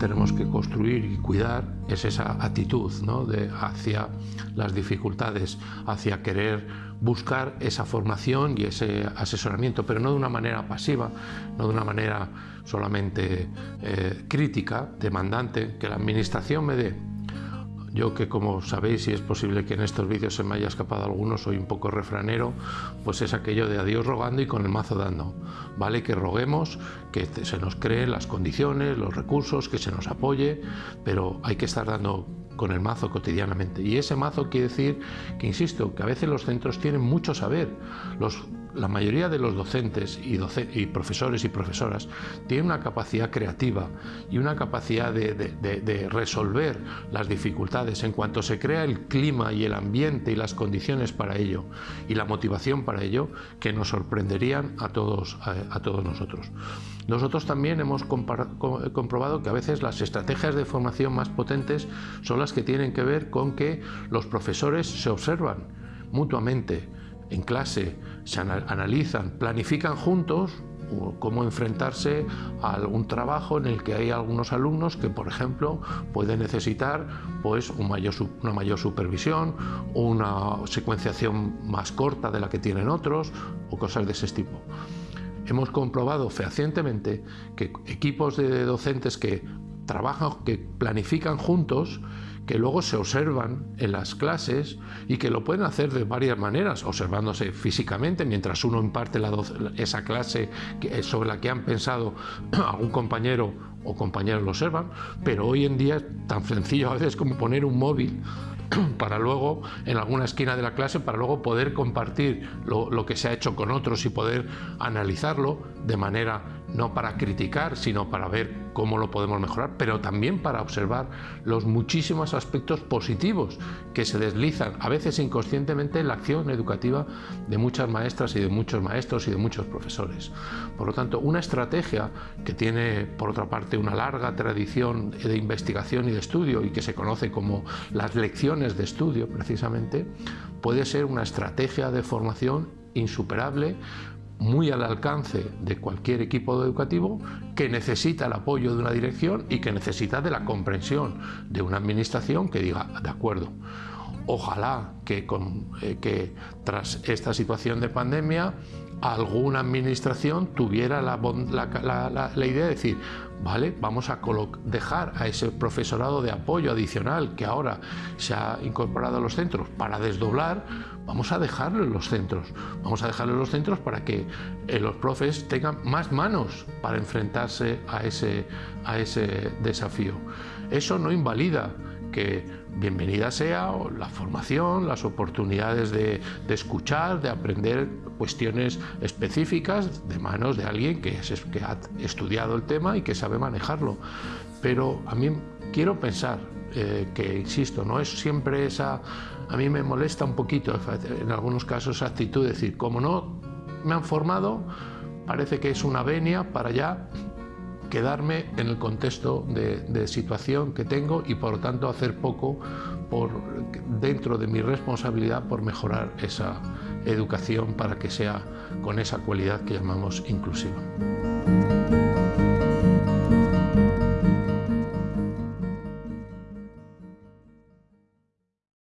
tenemos que construir y cuidar es esa actitud ¿no? de, hacia las dificultades, hacia querer buscar esa formación y ese asesoramiento, pero no de una manera pasiva, no de una manera solamente eh, crítica, demandante, que la administración me dé yo que como sabéis y es posible que en estos vídeos se me haya escapado alguno, soy un poco refranero, pues es aquello de adiós rogando y con el mazo dando. Vale que roguemos, que se nos creen las condiciones, los recursos, que se nos apoye, pero hay que estar dando con el mazo cotidianamente. Y ese mazo quiere decir que, insisto, que a veces los centros tienen mucho saber. Los la mayoría de los docentes y, profesores y profesoras tienen una capacidad creativa y una capacidad de, resolver las dificultades en cuanto se crea el clima y el ambiente y las condiciones para ello y la motivación para ello que nos sorprenderían a todos, a, todos nosotros. Nosotros también hemos comprobado que a veces las estrategias de formación más potentes son las que tienen que ver con que los profesores se observan mutuamente, en clase, se analizan, planifican juntos cómo enfrentarse a algún trabajo en el que hay algunos alumnos que, por ejemplo, pueden necesitar pues, una mayor supervisión, una secuenciación más corta de la que tienen otros o cosas de ese tipo. Hemos comprobado fehacientemente que equipos de docentes que trabajan, que planifican juntos, que luego se observan en las clases y que lo pueden hacer de varias maneras, observándose físicamente mientras uno imparte esa clase sobre la que han pensado algún compañero o compañeros lo observan, pero hoy en día es tan sencillo a veces como poner un móvil para luego en alguna esquina de la clase para luego poder compartir lo, que se ha hecho con otros y poder analizarlo de manera no para criticar sino para ver cómo lo podemos mejorar pero también para observar los muchísimos aspectos positivos que se deslizan a veces inconscientemente en la acción educativa de muchas maestras y de muchos maestros y de muchos profesores. Por lo tanto una estrategia que tiene por otra parte una larga tradición de investigación y de estudio y que se conoce como las lecciones de estudio precisamente, puede ser una estrategia de formación insuperable, muy al alcance de cualquier equipo educativo que necesita el apoyo de una dirección y que necesita de la comprensión de una administración que diga, de acuerdo, ojalá que, eh, que tras esta situación de pandemia alguna administración tuviera la, idea de decir, vale, vamos a dejar a ese profesorado de apoyo adicional que ahora se ha incorporado a los centros para desdoblar, vamos a dejarlo en los centros, vamos a dejarlo en los centros para que eh, los profes tengan más manos para enfrentarse a ese desafío. Eso no invalida que bienvenida sea la formación, las oportunidades de, escuchar, de aprender cuestiones específicas de manos de alguien que, ha estudiado el tema y que sabe manejarlo. Pero a mí quiero pensar eh, que, insisto, no es siempre esa... A mí me molesta un poquito en algunos casos esa actitud de decir, como no me han formado, parece que es una venia para ya quedarme en el contexto de, situación que tengo y por lo tanto hacer poco por, dentro de mi responsabilidad por mejorar esa educación para que sea con esa cualidad que llamamos inclusiva.